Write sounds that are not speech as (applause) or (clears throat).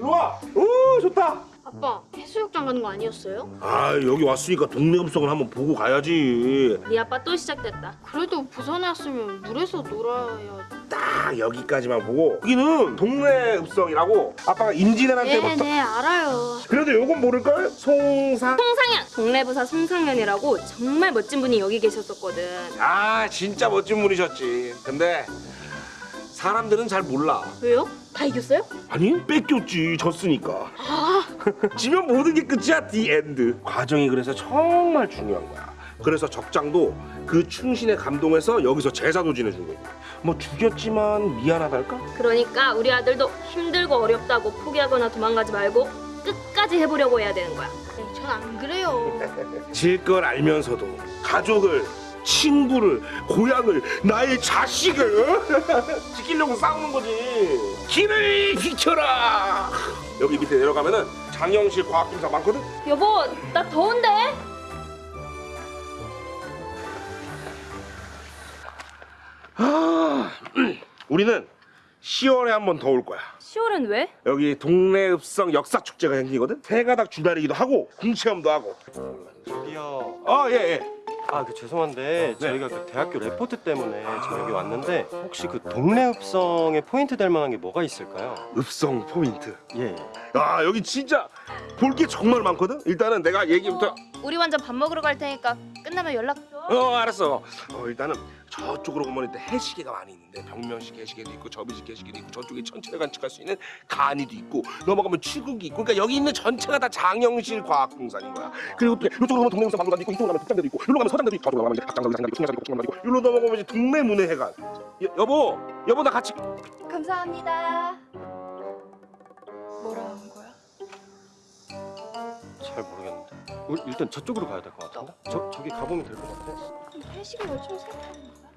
일로 와. 오 좋다. 아빠 해수욕장 가는 거 아니었어요? 아 여기 왔으니까 동네 읍성을 한번 보고 가야지. 네 아빠 또 시작됐다. 그래도 부산에 왔으면 물에서 놀아야. 딱 여기까지만 보고 여기는 동네 읍성이라고 아빠가 임진왜란 때부터 네네 알아요. 그래도 요건 모를걸? 송사 송상현 동네부사 송상현이라고 정말 멋진 분이 여기 계셨었거든. 아 진짜 멋진 분이셨지 근데 사람들은 잘 몰라 왜요? 다 이겼어요? 아니 뺏겼지 졌으니까 아 (laughs) 지면 모든 게 끝이야 the end 과정이 그래서 정말 중요한 거야 그래서 적장도 그 충신에 감동해서 여기서 제사도 지내준 거야 뭐 죽였지만 미안하달까? 그러니까 우리 아들도 힘들고 어렵다고 포기하거나 도망가지 말고 끝까지 해보려고 해야 되는 거야. 네, 전 안 그래요. (laughs) 질 걸 알면서도 가족을 친구를 고향을 나의 자식을 (laughs) 지키려고 싸우는 거지. 길을 비켜라. 여기 밑에 내려가면은 장영실 과학기사 많거든? 여보 나 더운데? 아, (clears throat) 우리는 10월에 한 번 더 올 거야. 10월은 왜? 여기 동네 읍성 역사 축제가 생기거든? 새가닥 주말이기도 하고 궁체험도 하고. 저기요. 아예예 아, 그 죄송한데 저희가 그 대학교 레포트 때문에 지금 여기 왔는데 혹시 그 동네 읍성에 포인트 될 만한 게 뭐가 있을까요? 읍성 포인트 예. 아 여기 진짜 볼 게 정말 많거든 일단은 내가 얘기부터 우리 완전 밥 먹으러 갈 테니까 끝나면 연락 줘. 어 알았어 어 일단은 저쪽으로 보면 일단 해시계가 많이 있는데 병명식 해시계도 있고 접이식 해시계도 있고 저쪽에 천체를 관측할 수 있는 간이도 있고 넘어가면 취국이 있고 그러니까 여기 있는 전체가 다 장영실 과학공산인 거야 그리고 또 이쪽으로 가면 동네에서 박물관도 있고 이쪽으로 가면 극장대도 있고 여기로 가면 서장대도 있고 저쪽으로 가면 이제 각장사도 장장도 있고 충장사도 있고 여기로 넘어가면 이제 동네문화회관 여, 여보 여보 나 같이 감사합니다. 뭐라 한 거야? 잘 모르겠는데. 일단 저쪽으로 가야 될 것 같은데. 저 저기 가보면 될 것 같아. 회식을 열심히 생각하는 거야?